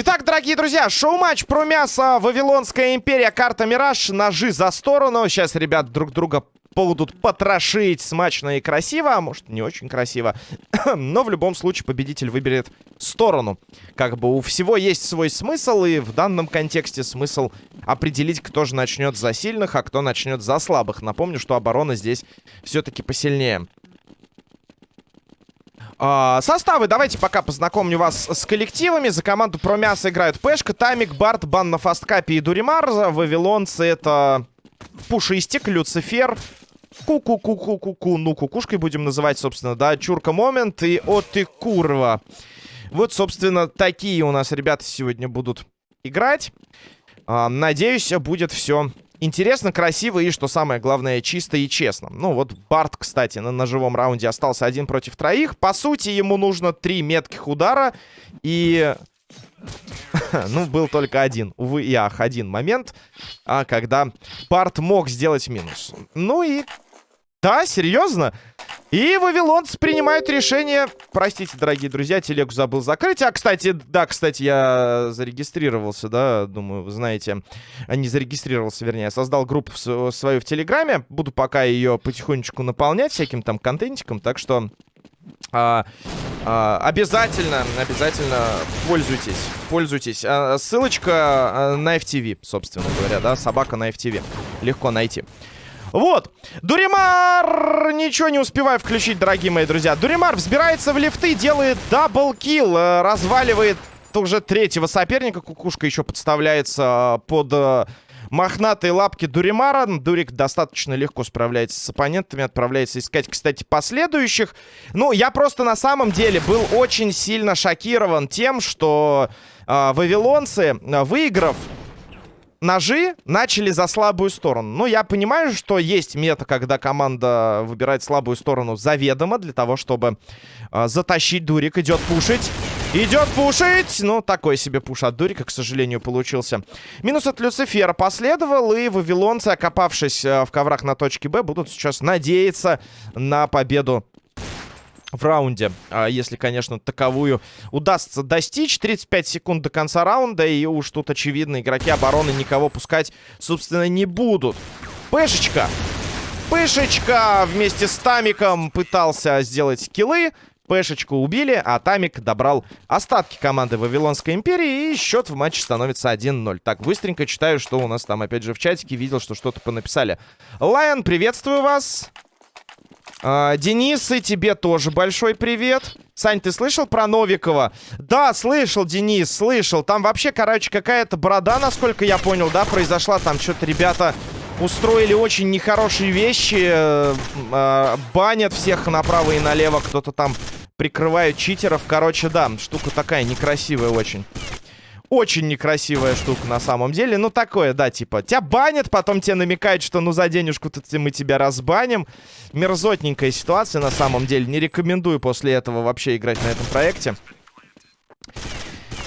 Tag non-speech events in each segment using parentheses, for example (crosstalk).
Итак, дорогие друзья, шоу-матч про мясо Вавилонская империя, карта Мираж, ножи за сторону. Сейчас ребят друг друга будут потрошить смачно и красиво, а может не очень красиво. (coughs) Но в любом случае победитель выберет сторону. Как бы у всего есть свой смысл, и в данном контексте смысл определить, кто же начнет за сильных, а кто начнет за слабых. Напомню, что оборона здесь все-таки посильнее. А, составы давайте пока познакомлю вас с коллективами. За команду про мясо играют Пешка, Тамик, Барт, Бан на Фасткапе и Дуримар. Вавилонцы это Пушистик, Люцифер, Ку-ку-ку-ку-ку-ку. Ну, кукушкой будем называть, собственно, да. Чурка Момент и О ты курва. Вот, собственно, такие у нас ребята сегодня будут играть. А, надеюсь, будет все интересно, красиво и, что самое главное, чисто и честно. Ну, вот Барт, кстати, на ножевом раунде остался один против троих. По сути, ему нужно три метких удара. И (laughs) ну, был только один, увы и ах, один момент, а, когда Барт мог сделать минус. Ну и да, серьезно? И вавилонцы принимают решение... Простите, дорогие друзья, телегу забыл закрыть. А, кстати, да, кстати, я зарегистрировался, да, думаю, вы знаете. Не зарегистрировался, вернее, создал группу свою в Телеграме. Буду пока ее потихонечку наполнять всяким там контентиком, так что... А, а, обязательно, обязательно пользуйтесь, пользуйтесь. А, ссылочка а, на FTV, собственно говоря, да, собака на FTV. Легко найти. Вот. Дуримар! Ничего не успеваю включить, дорогие мои друзья. Дуримар взбирается в лифты, делает double kill. Э, разваливает уже третьего соперника. Кукушка еще подставляется э, под э, мохнатые лапки Дуримара. Дурик достаточно легко справляется с оппонентами. Отправляется искать, кстати, последующих. Ну, я просто на самом деле был очень сильно шокирован тем, что э, вавилонцы, выиграв ножи начали за слабую сторону. Ну, я понимаю, что есть мета, когда команда выбирает слабую сторону заведомо для того, чтобы э, затащить Дурик. Идет пушить. Идет пушить! Ну, такой себе пуш от Дурика, к сожалению, получился. Минус от Люцифера последовал, и вавилонцы, окопавшись э, в коврах на точке Б, будут сейчас надеяться на победу в раунде, а, если, конечно, таковую удастся достичь. 35 секунд до конца раунда, и уж тут, очевидно, игроки обороны никого пускать, собственно, не будут. Пешечка! Пешечка вместе с Тамиком пытался сделать киллы. Пешечку убили, а Тамик добрал остатки команды Вавилонской империи, и счет в матче становится 1-0. Так, быстренько читаю, что у нас там, опять же, в чатике. Видел, что что-то понаписали. Лайон, приветствую вас. А, Денис, и тебе тоже большой привет. Сань, ты слышал про Новикова? Да, слышал, Денис, слышал. Там вообще, короче, какая-то борода, насколько я понял, да, произошла. Там что-то ребята устроили очень нехорошие вещи. Э, э, банят всех направо и налево. Кто-то там прикрывает читеров. Короче, да, штука такая некрасивая очень. Очень некрасивая штука на самом деле. Ну, такое, да, типа, тебя банят, потом тебе намекают, что ну за денежку-то мы тебя разбаним. Мерзотненькая ситуация на самом деле. Не рекомендую после этого вообще играть на этом проекте.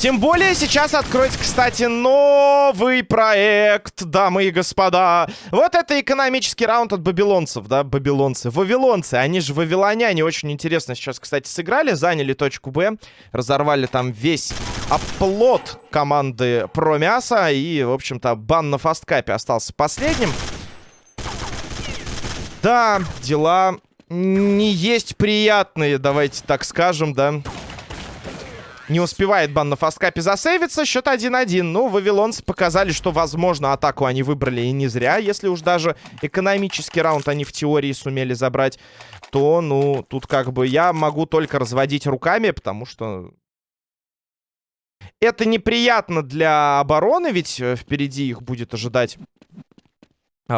Тем более сейчас откроется, кстати, новый проект, дамы и господа. Вот это экономический раунд от бабилонцев, да, бабилонцы. Вавилонцы, они же вавилоняне, очень интересно сейчас, кстати, сыграли. Заняли точку Б, разорвали там весь оплот команды про мясо. И, в общем-то, бан на фасткапе остался последним. Да, дела не есть приятные, давайте так скажем, да. Не успевает бан на фасткапе засейвиться. Счет 1-1. Ну, вавилонцы показали, что, возможно, атаку они выбрали и не зря. Если уж даже экономический раунд они в теории сумели забрать, то, ну, тут как бы я могу только разводить руками, потому что... Это неприятно для обороны, ведь э, впереди их будет ожидать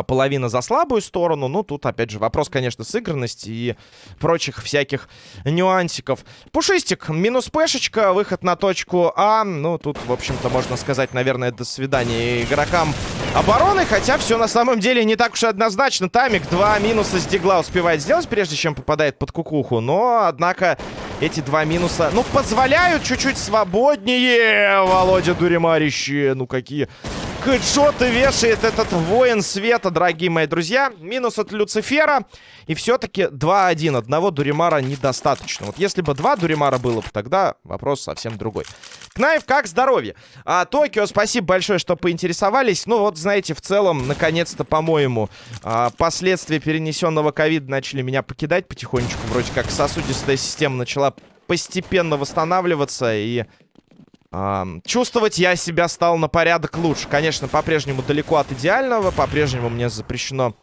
половина за слабую сторону. Ну, тут, опять же, вопрос, конечно, сыгранности и прочих всяких нюансиков. Пушистик, минус пешечка, выход на точку А. Ну, тут, в общем-то, можно сказать, наверное, до свидания игрокам обороны. Хотя все на самом деле не так уж и однозначно. Тамик два минуса с дигла успевает сделать, прежде чем попадает под кукуху. Но, однако, эти два минуса, ну, позволяют чуть-чуть свободнее. Володя Дуримарище, ну, какие Хэдшоты вешает этот воин света, дорогие мои друзья. Минус от Люцифера. И все-таки 2-1. Одного Дуримара недостаточно. Вот если бы два Дуримара было бы, тогда вопрос совсем другой. Кнаев, как здоровье? А, Токио, спасибо большое, что поинтересовались. Ну вот, знаете, в целом, наконец-то, по-моему, а, последствия перенесенного ковида начали меня покидать потихонечку. Вроде как сосудистая система начала постепенно восстанавливаться и чувствовать я себя стал на порядок лучше. Конечно, по-прежнему далеко от идеального. По-прежнему мне запрещено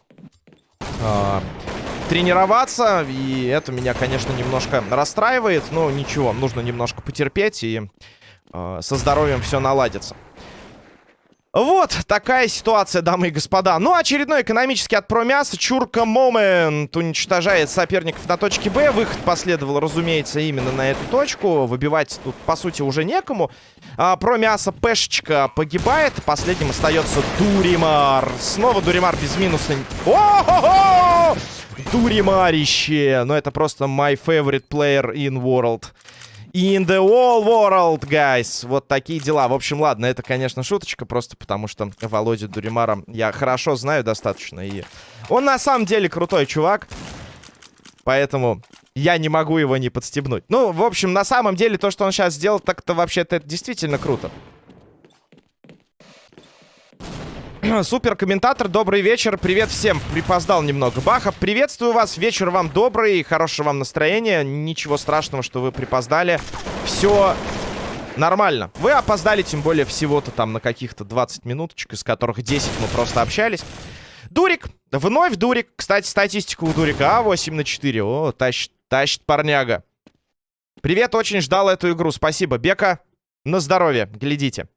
э, тренироваться. И это меня, конечно, немножко расстраивает. Но ничего, нужно немножко потерпеть. И э, со здоровьем все наладится. Вот такая ситуация, дамы и господа. Ну, очередной экономический от промяса. Чурка Момент уничтожает соперников на точке Б. Выход последовал, разумеется, именно на эту точку. Выбивать тут, по сути, уже некому. А, промяса Пешечка погибает. Последним остается Дуримар. Снова Дуримар без минуса. О-хо-хо! Дуримарище! Ну, это просто my favorite player in world. In the whole world, guys. Вот такие дела. В общем, ладно, это, конечно, шуточка, просто потому что Володя Дуримара я хорошо знаю достаточно. И он на самом деле крутой чувак. Поэтому я не могу его не подстебнуть. Ну, в общем, на самом деле, то, что он сейчас сделал, так-то вообще-то это действительно круто. (clears throat) Супер комментатор, добрый вечер. Привет всем. Припоздал немного. Баха, приветствую вас. Вечер вам добрый, хорошего вам настроения. Ничего страшного, что вы припоздали. Все нормально. Вы опоздали, тем более, всего-то там на каких-то 20 минуточек, из которых 10 мы просто общались. Дурик. Вновь Дурик. Кстати, статистика у Дурика. А, 8 на 4. О, тащит, тащит парняга. Привет, очень ждал эту игру. Спасибо. Бека, на здоровье. Глядите.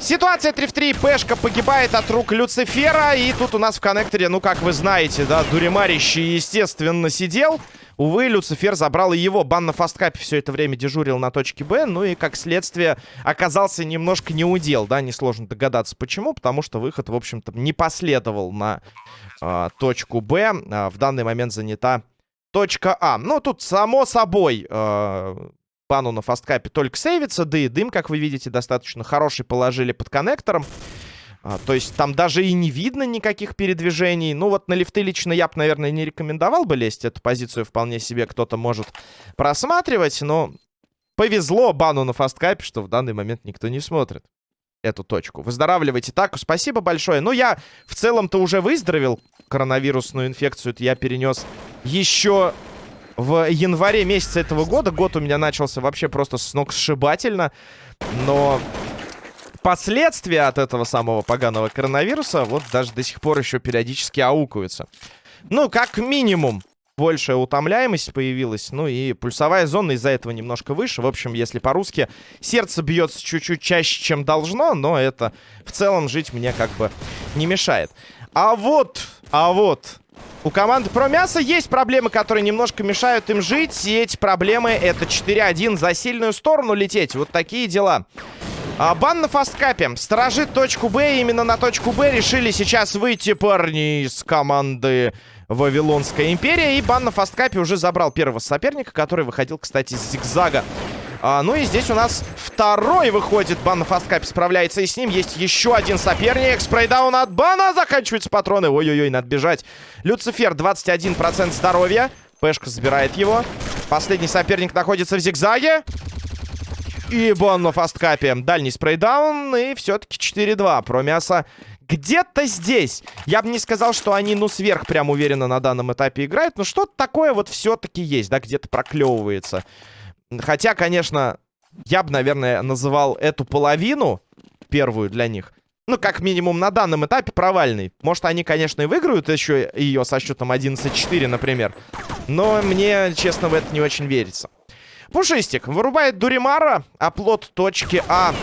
Ситуация 3 в 3. Пешка погибает от рук Люцифера. И тут у нас в коннекторе, ну, как вы знаете, да, Дуримарищий, естественно, сидел. Увы, Люцифер забрал и его. Бан на фасткапе все это время дежурил на точке Б. Ну и, как следствие, оказался немножко неудел, да, несложно догадаться почему. Потому что выход, в общем-то, не последовал на э, точку Б. Э, в данный момент занята точка А. Ну, тут, само собой, э, Бану на фасткапе только сейвится, да и дым, как вы видите, достаточно хороший положили под коннектором. А, то есть там даже и не видно никаких передвижений. Ну вот на лифты лично я бы, наверное, не рекомендовал бы лезть. Эту позицию вполне себе кто-то может просматривать, но повезло бану на фасткапе, что в данный момент никто не смотрит эту точку. Выздоравливайте так, спасибо большое. Ну, я в целом-то уже выздоровел. Коронавирусную инфекцию я перенес еще в январе месяце этого года. Год у меня начался вообще просто сногсшибательно. Но последствия от этого самого поганого коронавируса вот даже до сих пор еще периодически аукаются. Ну, как минимум, большая утомляемость появилась. Ну и пульсовая зона из-за этого немножко выше. В общем, если по-русски, сердце бьется чуть-чуть чаще, чем должно, но это в целом жить мне как бы не мешает. А вот, а вот, у команды про мясо есть проблемы, которые немножко мешают им жить. И эти проблемы это 4-1 за сильную сторону лететь. Вот такие дела. А, бан на фасткапе. Сторожит точку Б. Именно на точку Б решили сейчас выйти парни из команды Вавилонская империя. И бан на фасткапе уже забрал первого соперника, который выходил, кстати, с зигзага. А, ну и здесь у нас второй выходит. Бан на фасткапе справляется и с ним. Есть еще один соперник. Спрейдаун от бана. Заканчиваются патроны. Ой-ой-ой, надо бежать. Люцифер, 21% здоровья. Пешка забирает его. Последний соперник находится в зигзаге. И бан на фасткапе. Дальний спрейдаун. И все-таки 4-2. Про мясо где-то здесь. Я бы не сказал, что они, ну, сверх прям уверенно на данном этапе играют. Но что-то такое вот все-таки есть, да, где-то проклевывается. Хотя, конечно, я бы, наверное, называл эту половину, первую для них, ну, как минимум на данном этапе провальной. Может, они, конечно, и выиграют еще ее со счетом 11-4, например. Но мне, честно, в это не очень верится. Пушистик вырубает Дуримара. Оплот точки А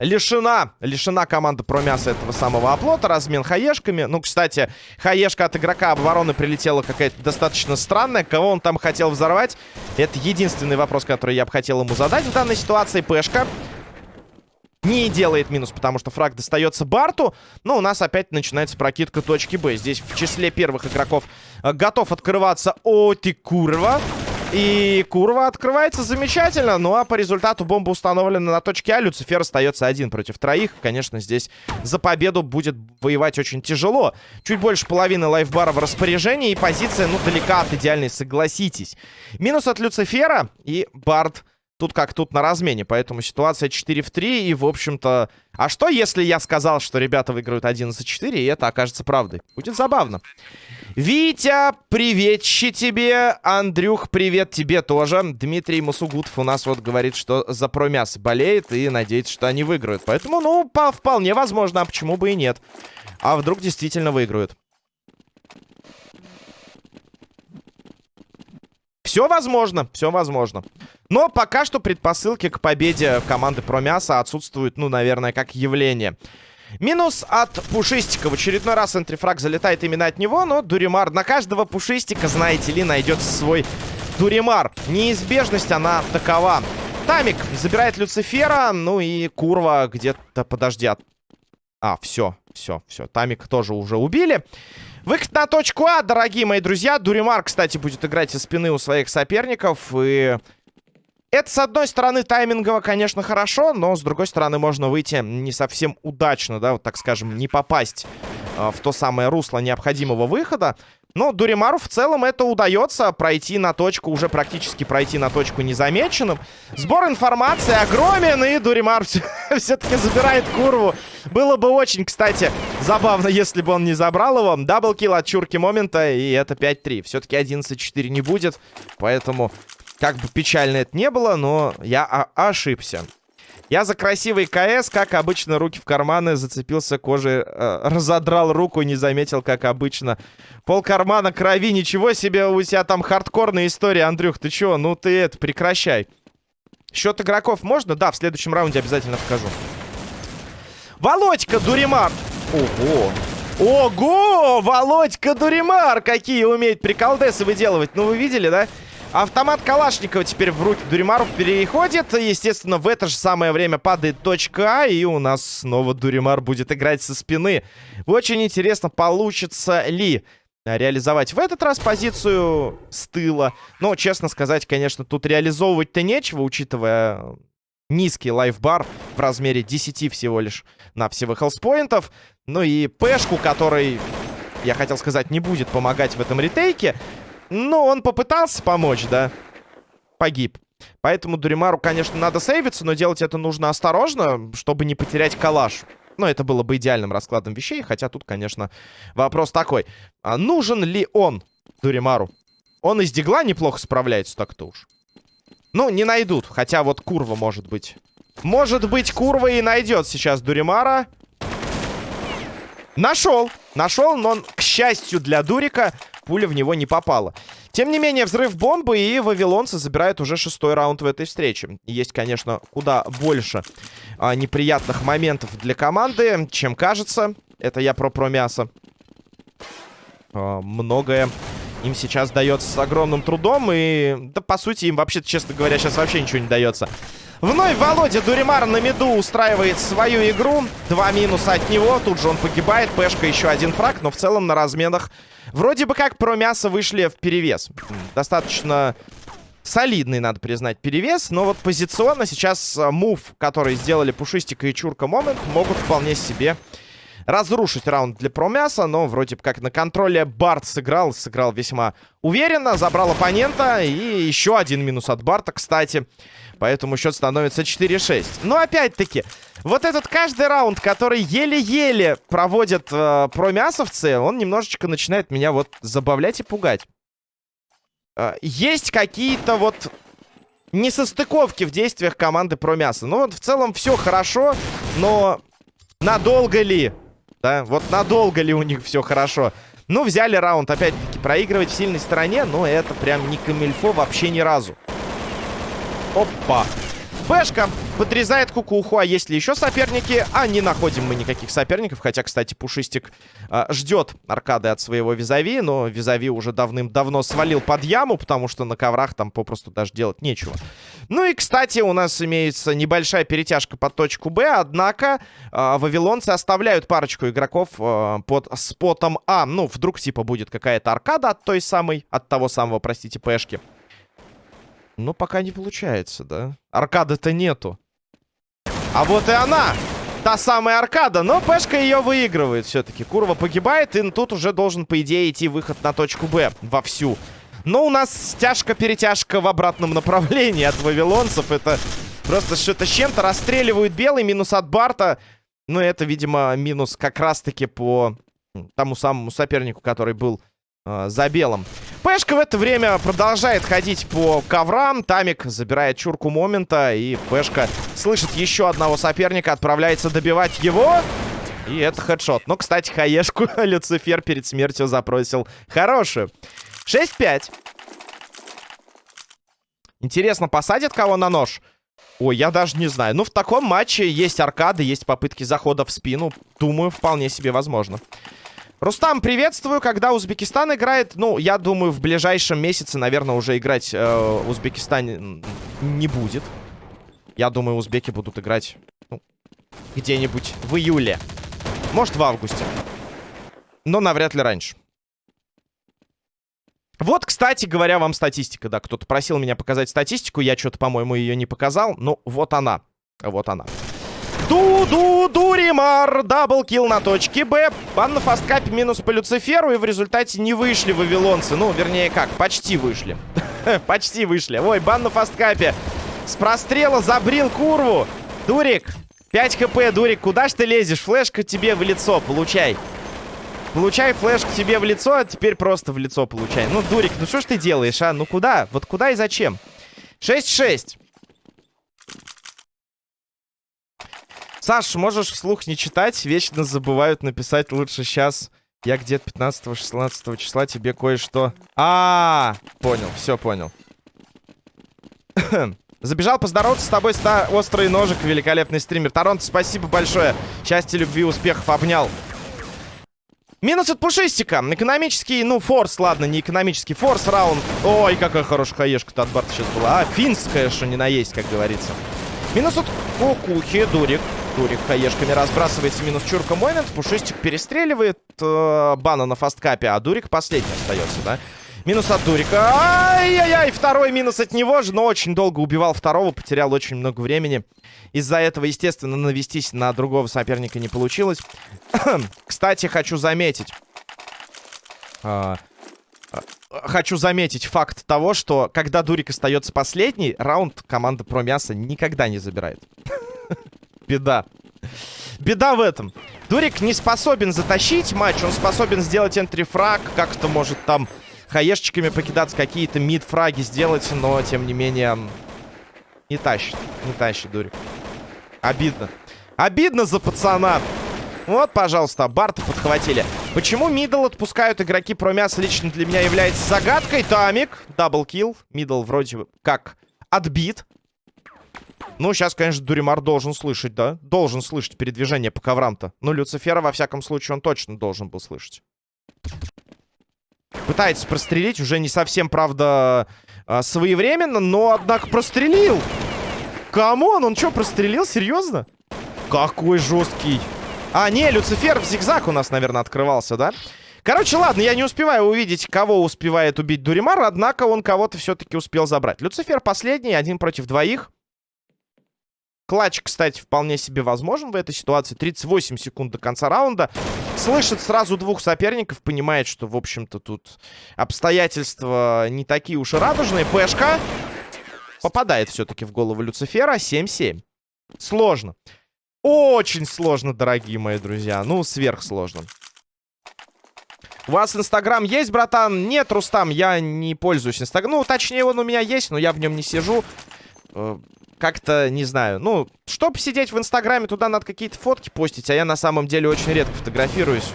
лишена, лишена команда про мясо этого самого оплота, размен хаешками. Ну, кстати, хаешка от игрока обороны прилетела какая-то достаточно странная. Кого он там хотел взорвать? Это единственный вопрос, который я бы хотел ему задать в данной ситуации. Пешка не делает минус, потому что фраг достается Барту. Но у нас опять начинается прокидка точки Б. Здесь в числе первых игроков э, готов открываться О, ты курва. И Курва открывается замечательно. Ну а по результату бомба установлена на точке А. Люцифер остается один против троих. Конечно, здесь за победу будет воевать очень тяжело. Чуть больше половины лайфбара в распоряжении. И позиция, ну, далека от идеальной, согласитесь. Минус от Люцифера. И Бард тут как тут на размене. Поэтому ситуация 4 в 3. И, в общем-то... А что, если я сказал, что ребята выиграют 11-4, и это окажется правдой? Будет забавно. Витя, приветчи тебе. Андрюх, привет тебе тоже. Дмитрий Мусугутов у нас вот говорит, что за промяс болеет и надеется, что они выиграют. Поэтому, ну, по вполне возможно, а почему бы и нет. А вдруг действительно выиграют? Все возможно, все возможно. Но пока что предпосылки к победе команды Промяса отсутствуют, ну, наверное, как явление. Минус от Пушистика. В очередной раз энтрифраг залетает именно от него, но Дуримар на каждого Пушистика, знаете ли, найдет свой Дуримар. Неизбежность, она такова. Тамик забирает Люцифера, ну и Курва где-то, подожди, от... А, все, все, все. Тамик тоже уже убили. Выход на точку А, дорогие мои друзья. Дуримар, кстати, будет играть из спины у своих соперников. И это, с одной стороны, таймингово, конечно, хорошо, но, с другой стороны, можно выйти не совсем удачно, да, вот так скажем, не попасть э, в то самое русло необходимого выхода. Но Дуримару в целом это удается, пройти на точку, уже практически пройти на точку незамеченным. Сбор информации огромен, и Дуримар (laughs) все-таки забирает курву. Было бы очень, кстати, забавно, если бы он не забрал его. Даблкил от Чурки Момента, и это 5-3. Все-таки 11-4 не будет, поэтому как бы печально это не было, но я ошибся. Я за красивый КС, как обычно, руки в карманы, зацепился кожей, э, разодрал руку, не заметил, как обычно. Пол кармана крови, ничего себе, у тебя там хардкорная история, Андрюх, ты чё? Ну ты это, прекращай. Счет игроков можно? Да, в следующем раунде обязательно покажу. Володька Дуримар. Ого. Ого! Володька Дуримар! Какие умеет приколдесы выделывать. Ну, вы видели, да? Автомат Калашникова теперь в руки Дуримару переходит. Естественно, в это же самое время падает точка А. И у нас снова Дуримар будет играть со спины. Очень интересно, получится ли реализовать в этот раз позицию с тыла. Но, честно сказать, конечно, тут реализовывать-то нечего, учитывая низкий лайфбар в размере 10 всего лишь на всего хелспоинтов. Ну и пешку, который, я хотел сказать, не будет помогать в этом ретейке. Ну, он попытался помочь, да. Погиб. Поэтому Дуримару, конечно, надо сейвиться, но делать это нужно осторожно, чтобы не потерять калаш. Ну, это было бы идеальным раскладом вещей, хотя тут, конечно, вопрос такой. А нужен ли он Дуримару? Он из дигла неплохо справляется так-то уж. Ну, не найдут, хотя вот Курва может быть. Может быть, Курва и найдет сейчас Дуримара. Нашел. Нашел, но он, к счастью для Дурика, пуля в него не попала. Тем не менее, взрыв бомбы, и вавилонцы забирают уже шестой раунд в этой встрече. Есть, конечно, куда больше а, неприятных моментов для команды, чем кажется. Это я про про мясо. А, многое им сейчас дается с огромным трудом, и, да, по сути, им вообще, честно говоря, сейчас вообще ничего не дается. Вновь Володя Дуримар на меду устраивает свою игру. Два минуса от него. Тут же он погибает. Пешка еще один фраг. Но в целом на разменах вроде бы как про мясо вышли в перевес. Достаточно солидный, надо признать, перевес. Но вот позиционно сейчас а, мув, который сделали Пушистика и Чурка Момент, могут вполне себе разрушить раунд для промяса, но вроде бы как на контроле Барт сыграл, сыграл весьма уверенно, забрал оппонента, и еще один минус от Барта, кстати. Поэтому счет становится 4-6. Но опять-таки, вот этот каждый раунд, который еле-еле проводят э, промясовцы, он немножечко начинает меня вот забавлять и пугать. Э, есть какие-то вот несостыковки в действиях команды промяса. Ну вот в целом все хорошо, но надолго ли? Да, вот надолго ли у них все хорошо? Ну, взяли раунд, опять-таки, проигрывать в сильной стороне, но это прям не камильфо вообще ни разу. Опа. Бэшка подрезает кукуху. А есть ли еще соперники? А не находим мы никаких соперников. Хотя, кстати, Пушистик э, ждет аркады от своего Визави. Но Визави уже давным-давно свалил под яму, потому что на коврах там попросту даже делать нечего. Ну и, кстати, у нас имеется небольшая перетяжка под точку Б. Однако э, вавилонцы оставляют парочку игроков э, под спотом А. Ну, вдруг типа будет какая-то аркада от той самой, от того самого, простите, Пэшки. Но пока не получается, да? Аркады-то нету. А вот и она! Та самая аркада, но Пешка ее выигрывает все-таки. Курва погибает, и тут уже должен, по идее, идти выход на точку Б вовсю. Но у нас стяжка-перетяжка в обратном направлении от вавилонцев. Это просто что-то с чем-то. Расстреливают белый, минус от Барта. Ну, это, видимо, минус как раз-таки по тому самому сопернику, который был э, за белым. Пешка в это время продолжает ходить по коврам. Тамик забирает чурку момента. И Пешка слышит еще одного соперника. Отправляется добивать его. И это хедшот. Но, кстати, хаешку (laughs) Люцифер перед смертью запросил хорошую. 6-5. Интересно, посадит кого на нож? Ой, я даже не знаю. Ну, в таком матче есть аркады, есть попытки захода в спину. Думаю, вполне себе возможно. Рустам, приветствую. Когда Узбекистан играет? Ну, я думаю, в ближайшем месяце, наверное, уже играть э, Узбекистан не будет. Я думаю, узбеки будут играть ну, где-нибудь в июле. Может, в августе. Но навряд ли раньше. Вот, кстати говоря, вам статистика, да. Кто-то просил меня показать статистику. Я что-то, по-моему, ее не показал. Ну, вот она. Вот она. Ду-ду-дуримар. Даблкил на точке Б. Бан на фасткапе минус по Люциферу. И в результате не вышли вавилонцы. Ну, вернее, как? Почти вышли. (laughs) Почти вышли. Ой, бан на фасткапе. С прострела забрил курву. Дурик. 5 хп, Дурик. Куда ж ты лезешь? Флешка тебе в лицо. Получай. Получай флешку тебе в лицо, а теперь просто в лицо получай. Ну, Дурик, ну что ж ты делаешь, а? Ну куда? Вот куда и зачем? 6-6. Саш, можешь вслух не читать? Вечно забывают написать лучше сейчас. Я где-то 15-16 числа тебе кое-что... А, -а, а, понял, все понял. (clears throat) Забежал поздороваться с тобой, ста острый ножик, великолепный стример. Торонто, спасибо большое. Счастья, любви, успехов, обнял. Минус от пушистика. Экономический, ну, форс, ладно, не экономический, форс раунд. Ой, какая хорошая хаешка-то от Барта сейчас была. А, финская, что не наесть, как говорится. Минус от кукухи, дурик. Дурик хаешками разбрасывается. Минус чурка момент. Пушистик перестреливает э, бана на фасткапе, а Дурик последний остается, да? Минус от Дурика. Ай-яй-яй, второй минус от него же, но очень долго убивал второго, потерял очень много времени. Из-за этого, естественно, навестись на другого соперника не получилось. (coughs) Кстати, хочу заметить... А, а, хочу заметить факт того, что когда Дурик остается последний, раунд команда про мясо никогда не забирает. (laughs) Беда. Беда в этом. Дурик не способен затащить матч, он способен сделать entry frag, как-то может там хаешечками покидаться, какие-то мид-фраги сделать, но, тем не менее, не тащит. Не тащит, Дурик. Обидно. Обидно за пацана. Вот, пожалуйста, Барта подхватили. Почему middle отпускают игроки про мясо лично для меня является загадкой. Тамик, double kill. Middle вроде как отбит. Ну, сейчас, конечно, Дуримар должен слышать, да? Должен слышать передвижение по коврам-то. Ну, Люцифера, во всяком случае, он точно должен был слышать. Пытается прострелить, уже не совсем, правда, а, своевременно, но, однако, прострелил. Come on, он что, прострелил? Серьезно? Какой жесткий. А, не, Люцифер в зигзаг у нас, наверное, открывался, да? Короче, ладно, я не успеваю увидеть, кого успевает убить Дуримар, однако он кого-то все-таки успел забрать. Люцифер последний, один против двоих. Клатч, кстати, вполне себе возможен в этой ситуации. 38 секунд до конца раунда. Слышит сразу двух соперников, понимает, что, в общем-то, тут обстоятельства не такие уж и радужные. Пешка попадает все-таки в голову Люцифера. 7-7. Сложно. Очень сложно, дорогие мои друзья. Ну, сверхсложно. У вас Инстаграм есть, братан? Нет, Рустам, я не пользуюсь Инстаграмом. Ну, точнее, он у меня есть, но я в нем не сижу. Как-то, не знаю, ну, чтобы сидеть в Инстаграме, туда надо какие-то фотки постить, а я на самом деле очень редко фотографируюсь,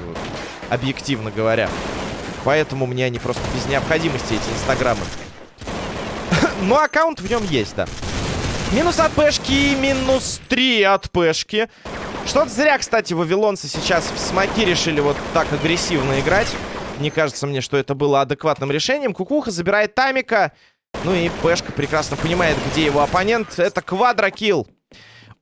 объективно говоря. Поэтому мне они просто без необходимости, эти Инстаграмы. (coughs) Но аккаунт в нем есть, да. Минус от пешки, минус 3 от пешки. Что-то зря, кстати, вавилонцы сейчас в смоки решили вот так агрессивно играть. Не кажется мне, что это было адекватным решением. Кукуха забирает Тамика. Ну и Пешка прекрасно понимает, где его оппонент. Это квадрокилл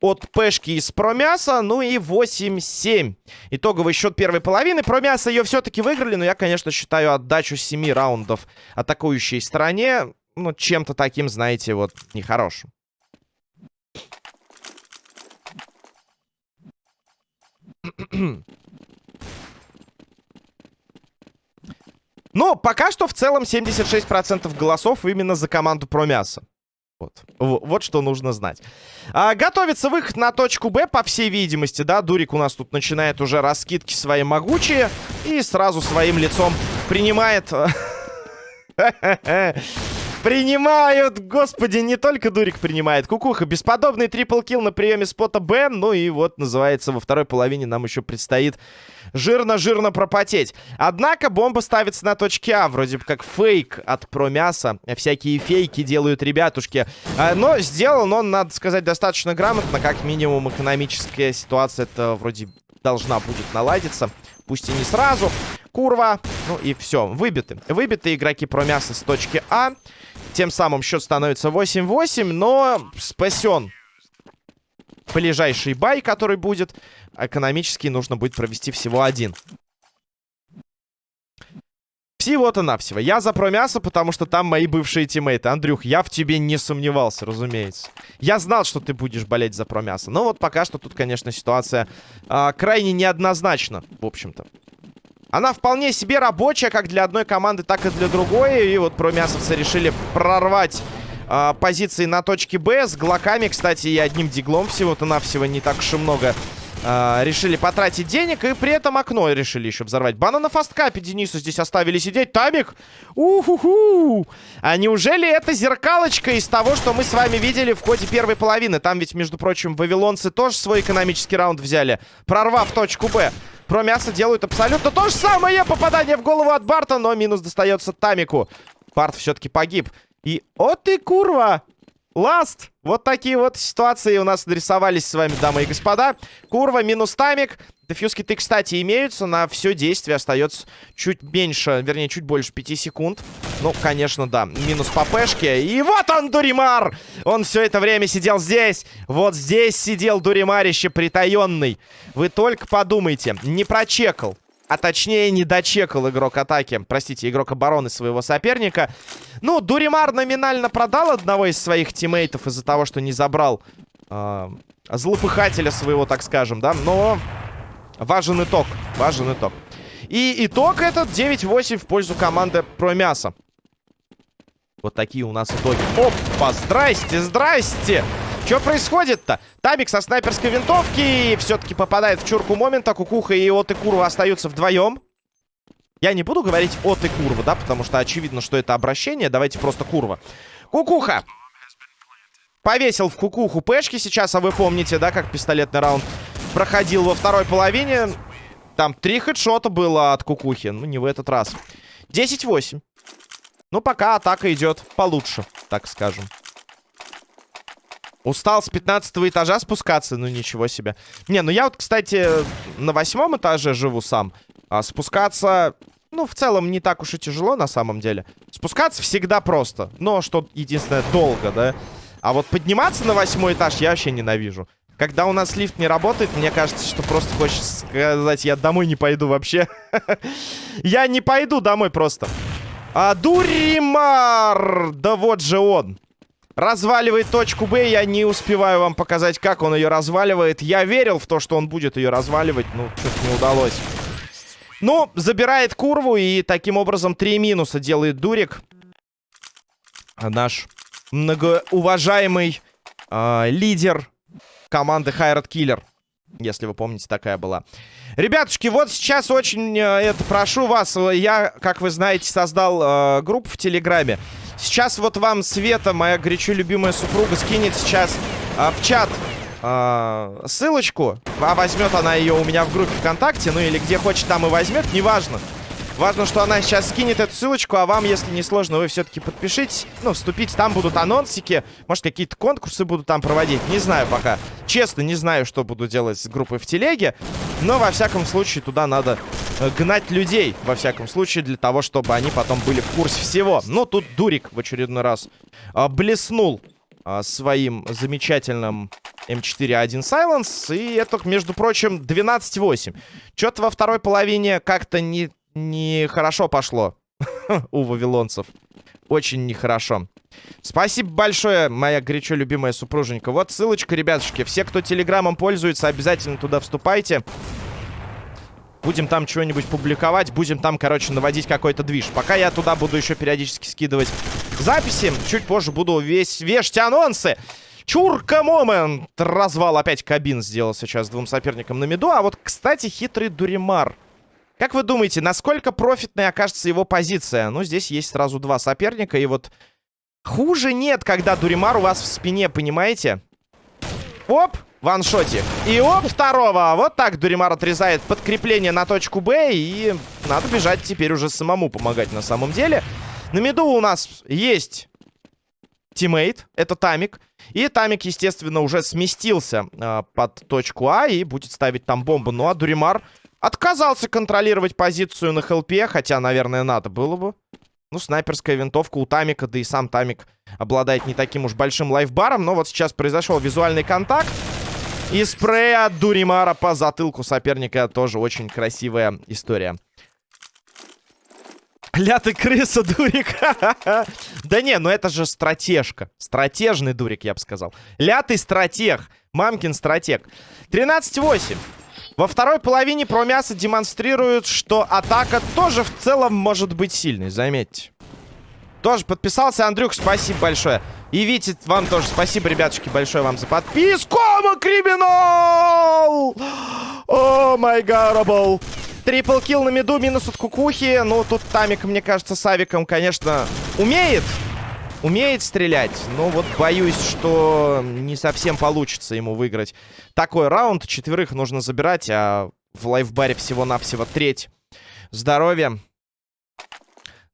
от Пешки из Промяса. Ну и 8-7. Итоговый счет первой половины. Промяса ее все-таки выиграли. Но я, конечно, считаю отдачу 7 раундов атакующей стороне ну, чем-то таким, знаете, вот, нехорошим. Но пока что в целом 76% голосов именно за команду про мясо. Вот. вот что нужно знать. А, готовится выход на точку Б, по всей видимости, да. Дурик у нас тут начинает уже раскидки свои могучие. И сразу своим лицом принимает... (laughs) Принимают! Господи, не только Дурик принимает. Кукуха, бесподобный трипл-килл на приеме спота Б. Ну и вот, называется, во второй половине нам еще предстоит жирно-жирно пропотеть. Однако бомба ставится на точке А. Вроде бы как фейк от промяса. Всякие фейки делают ребятушки. А, но сделал он, надо сказать, достаточно грамотно. Как минимум, экономическая ситуация это вроде должна будет наладиться. Пусть и не сразу. Курва. Ну и все. Выбиты. Выбиты игроки промяса с точки А. Тем самым счет становится 8-8, но спасен ближайший бай, который будет. Экономически нужно будет провести всего один. Всего-то навсего. Я за промясо, потому что там мои бывшие тиммейты. Андрюх, я в тебе не сомневался, разумеется. Я знал, что ты будешь болеть за промясо. Но вот пока что тут, конечно, ситуация а, крайне неоднозначна, в общем-то. Она вполне себе рабочая, как для одной команды, так и для другой. И вот промясовцы решили прорвать э, позиции на точке Б. С глоками, кстати, и одним диглом всего-то навсего не так уж и много э, решили потратить денег. И при этом окно решили еще взорвать. Бана на фасткапе Денису здесь оставили сидеть. Тамик! Уху-ху! А неужели это зеркалочка из того, что мы с вами видели в ходе первой половины? Там ведь, между прочим, вавилонцы тоже свой экономический раунд взяли, прорвав точку Б. Про мясо делают абсолютно то же самое. Попадание в голову от Барта, но минус достается Тамику. Барт все-таки погиб. И... О ты, курва! Ласт! Вот такие вот ситуации у нас нарисовались с вами, дамы и господа. Курва минус тамик. Дефьюз киты, кстати, имеются. На все действие остается чуть меньше, вернее, чуть больше 5 секунд. Ну, конечно, да. Минус по пешке. И вот он, Дуримар! Он все это время сидел здесь. Вот здесь сидел Дуримарище притаенный. Вы только подумайте. Не прочекал а точнее не дочекал игрок атаки, простите, игрок обороны своего соперника. Ну, Дуримар номинально продал одного из своих тиммейтов из-за того, что не забрал э, злопыхателя своего, так скажем, да, но важен итог, важен итог. И итог этот 9-8 в пользу команды про мясо. Вот такие у нас итоги. Опа, здрасте, здрасте! Что происходит-то? Табик со снайперской винтовки все-таки попадает в чурку момента. Кукуха и От и Курва остаются вдвоем. Я не буду говорить От и Курва, да, потому что очевидно, что это обращение. Давайте просто Курва. Кукуха! Повесил в кукуху пешки сейчас, а вы помните, да, как пистолетный раунд проходил во второй половине. Там три хедшота было от кукухи. Ну, не в этот раз. 10-8. Ну, пока атака идет получше, так скажем. Устал с 15 этажа спускаться? Ну, ничего себе. Не, ну я вот, кстати, на восьмом этаже живу сам. А спускаться, ну, в целом, не так уж и тяжело на самом деле. Спускаться всегда просто. Но, что единственное, долго, да? А вот подниматься на восьмой этаж я вообще ненавижу. Когда у нас лифт не работает, мне кажется, что просто хочется сказать, я домой не пойду вообще. (laughs) Я не пойду домой просто. А, Дуримар! Да вот же он. Разваливает точку Б. Я не успеваю вам показать, как он ее разваливает. Я верил в то, что он будет ее разваливать. Ну, что-то не удалось. Ну, забирает курву. И таким образом три минуса делает Дурик. Наш многоуважаемый э, лидер команды Хайрат Киллер. Если вы помните, такая была. Ребятушки, вот сейчас очень э, это прошу вас. Я, как вы знаете, создал э, группу в Телеграме. Сейчас вот вам Света, моя горячо любимая супруга, скинет сейчас а, в чат а, ссылочку. А возьмет она ее у меня в группе ВКонтакте, ну или где хочет, там и возьмет, неважно. Важно, что она сейчас скинет эту ссылочку, а вам, если не сложно, вы все-таки подпишитесь. Ну, вступите, там будут анонсики. Может, какие-то конкурсы будут там проводить. Не знаю пока. Честно, не знаю, что буду делать с группой в телеге. Но, во всяком случае, туда надо э, гнать людей. Во всяком случае, для того, чтобы они потом были в курсе всего. Ну, тут Дурик в очередной раз э, блеснул э, своим замечательным М4А1 Silence. И это, между прочим, 12-8. Что-то во второй половине как-то не нехорошо пошло (laughs) у вавилонцев. очень нехорошо. Спасибо большое, моя горячо любимая супруженька. Вот ссылочка, ребятушки. Все, кто телеграммом пользуется, обязательно туда вступайте. Будем там чего-нибудь публиковать. Будем там, короче, наводить какой-то движ. Пока я туда буду еще периодически скидывать записи. Чуть позже буду весь вешать анонсы. Чурка момент. Развал опять кабин сделал сейчас двум соперникам на меду. А вот, кстати, хитрый Дуримар. Как вы думаете, насколько профитной окажется его позиция? Ну, здесь есть сразу два соперника. И вот хуже нет, когда Дуримар у вас в спине, понимаете? Оп, ваншотик. И оп, второго. Вот так Дуримар отрезает подкрепление на точку Б. И надо бежать теперь уже самому помогать на самом деле. На меду у нас есть teammate. Это Тамик. И Тамик, естественно, уже сместился э, под точку А и будет ставить там бомбу. Ну а Дуримар отказался контролировать позицию на хелпе, хотя, наверное, надо было бы. Ну, снайперская винтовка у Тамика, да и сам Тамик обладает не таким уж большим лайфбаром. Но вот сейчас произошел визуальный контакт. И спрей от Дуримара по затылку соперника тоже очень красивая история. Ля ты крыса, дурик. (laughs) да не, ну это же стратежка. Стратежный дурик, я бы сказал. Ля ты стратег. Мамкин стратег. 13-8. Во второй половине промяса демонстрируют, что атака тоже в целом может быть сильной, заметьте. Тоже подписался. Андрюх, спасибо большое. И Витя, вам тоже спасибо, ребятушки, большое вам за подписку. Криминал! О, май гарабл. Трипл килл на миду, минус от кукухи. Ну, тут Тамик, мне кажется, с авиком, конечно, умеет. Умеет стрелять. Но вот боюсь, что не совсем получится ему выиграть такой раунд. Четверых нужно забирать, а в лайфбаре всего-навсего треть здоровья.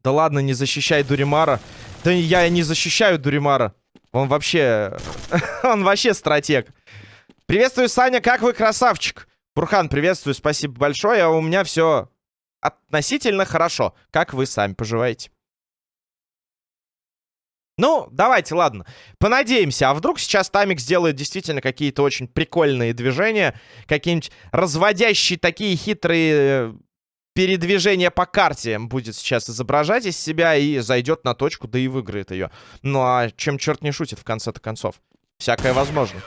Да ладно, не защищай Дуримара. Да я не защищаю Дуримара. Он вообще... (laughs) он вообще стратег. Приветствую, Саня, как вы, красавчик? Бурхан, приветствую, спасибо большое. У меня все относительно хорошо. Как вы сами поживаете? Ну, давайте, ладно. Понадеемся. А вдруг сейчас Тамик сделает действительно какие-то очень прикольные движения. Какие-нибудь разводящие такие хитрые э, передвижения по карте будет сейчас изображать из себя и зайдет на точку, да и выиграет ее. Ну а чем черт не шутит в конце-то концов? Всякое возможно.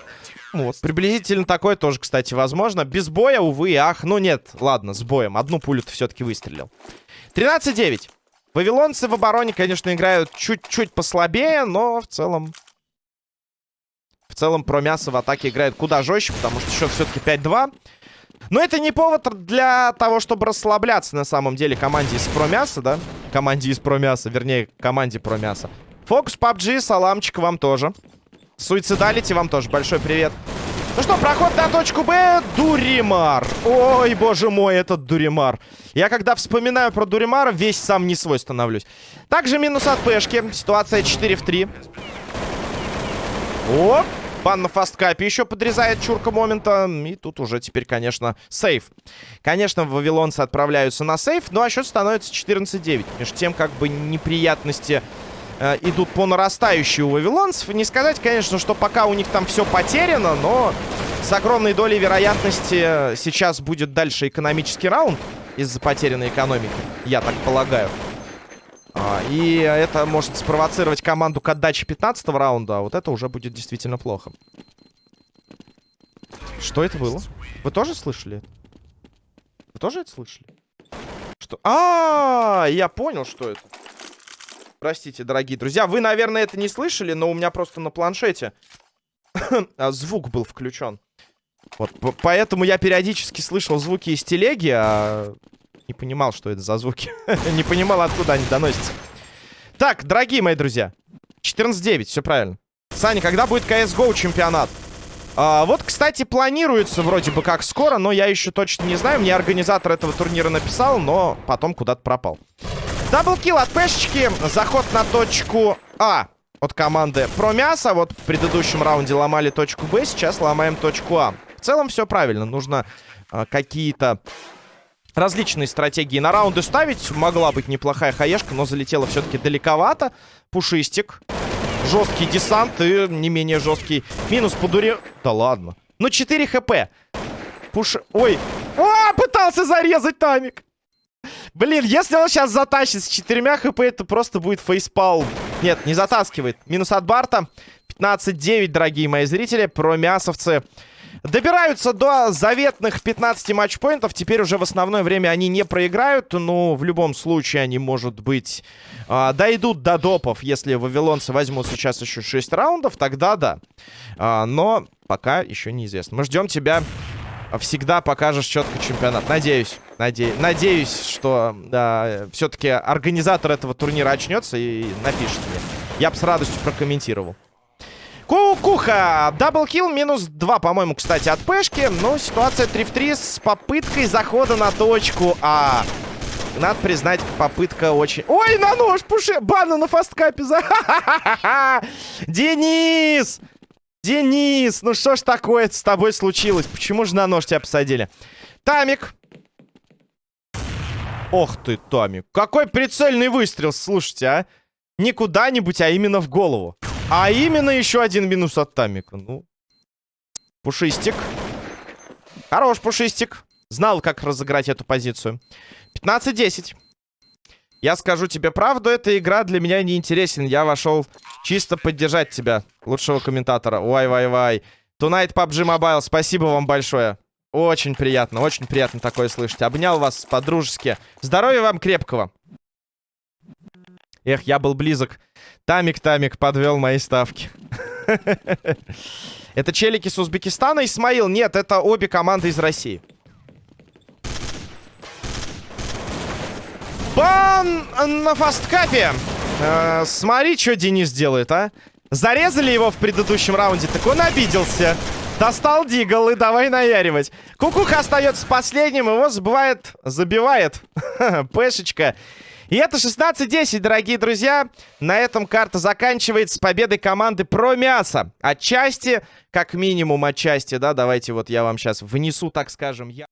Вот, приблизительно такое тоже, кстати, возможно. Без боя, увы, ах. Ну нет, ладно, с боем. Одну пулю ты все-таки выстрелил. 13-9. Вавилонцы в обороне, конечно, играют чуть-чуть послабее, но в целом... В целом про мясо в атаке играет куда жестче, потому что счет все-таки 5-2. Но это не повод для того, чтобы расслабляться на самом деле команде из про мяса, да? Команде из про мяса, вернее, команде про мяса. Фокус PUBG, саламчик вам тоже. Суицидалити, вам тоже большой привет. Ну что, проход на точку Б. Дуримар. Ой, боже мой, этот Дуримар. Я когда вспоминаю про Дуримара, весь сам не свой становлюсь. Также минус от Пешки. Ситуация 4 в 3. Оп. Бан на фасткапе еще подрезает чурка момента. И тут уже теперь, конечно, сейф. Конечно, вавилонцы отправляются на сейф. Ну а счет становится 14-9. Между тем, как бы неприятности э, идут по нарастающей у вавилонцев. Не сказать, конечно, что пока у них там все потеряно, но с огромной долей вероятности сейчас будет дальше экономический раунд из-за потерянной экономики, я так полагаю. А, и это может спровоцировать команду к отдаче 15 раунда, а вот это уже будет действительно плохо. Что это было? Вы тоже слышали? Вы тоже это слышали? Что? А, -а, -а я понял, что это. Простите, дорогие друзья. Вы, наверное, это не слышали, но у меня просто на планшете (laughs) а, звук был включен. Вот, поэтому я периодически слышал звуки из телеги, а не понимал, что это за звуки. (laughs) не понимал, откуда они доносятся. Так, дорогие мои друзья. 14-9, все правильно. Саня, когда будет CSGO чемпионат? А, вот, кстати, планируется вроде бы как скоро, но я еще точно не знаю. Мне организатор этого турнира написал, но потом куда-то пропал. Даблкил от пешечки. Заход на точку А от команды про мясо. Вот в предыдущем раунде ломали точку Б, сейчас ломаем точку А. В целом все правильно. Нужно э, какие-то различные стратегии на раунды ставить. Могла быть неплохая хаешка, но залетела все-таки далековато. Пушистик. Жесткий десант и не менее жесткий минус по дуре. Да ладно. Ну 4 хп. Пуш... Ой. О, пытался зарезать Тамик. Блин, если он сейчас затащит с четырьмя хп, это просто будет фейспалм. Нет, не затаскивает. Минус от Барта. 15-9, дорогие мои зрители. Про мясовцы добираются до заветных 15 матчпоинтов. Теперь уже в основное время они не проиграют. Но в любом случае они, может быть, э, дойдут до допов. Если вавилонцы возьмут сейчас еще 6 раундов, тогда да. Э, но пока еще неизвестно. Мы ждем тебя всегда покажешь четко чемпионат. Надеюсь. Наде... Надеюсь, что да, все-таки организатор этого турнира очнется и напишет мне. Я бы с радостью прокомментировал. Кукуха! Даблкил, минус 2, по-моему, кстати, от пешки. Но ситуация 3 в 3 с попыткой захода на точку А. Надо признать, попытка очень... Ой, на нож, пуши! Бана на фасткапе за... (laughs) Денис! Денис, ну что ж такое с тобой случилось? Почему же на нож тебя посадили? Тамик. Ох ты, Тамик. Какой прицельный выстрел, слушайте, а. Не куда-нибудь, а именно в голову. А именно еще один минус от Тамика. Ну, Пушистик. Хорош, Пушистик. Знал, как разыграть эту позицию. 15-10. Я скажу тебе правду, эта игра для меня не интересен. Я вошел чисто поддержать тебя, лучшего комментатора. Вай-вай-вай. Tonight PUBG Mobile, спасибо вам большое. Очень приятно, очень приятно такое слышать. Обнял вас по-дружески. Здоровья вам крепкого. Эх, я был близок. Тамик-тамик подвел мои ставки. (laughs) Это челики с Узбекистана, Исмаил? Нет, это обе команды из России. Бан на фасткапе. Э, смотри, что Денис делает, а. Зарезали его в предыдущем раунде, так он обиделся. Достал дигл и давай наяривать. Кукуха остается последним, его забывает, забивает. (laughs) Пешечка. И это 16-10, дорогие друзья. На этом карта заканчивается с победой команды про мясо. Отчасти, как минимум отчасти, да, давайте вот я вам сейчас внесу, так скажем, я...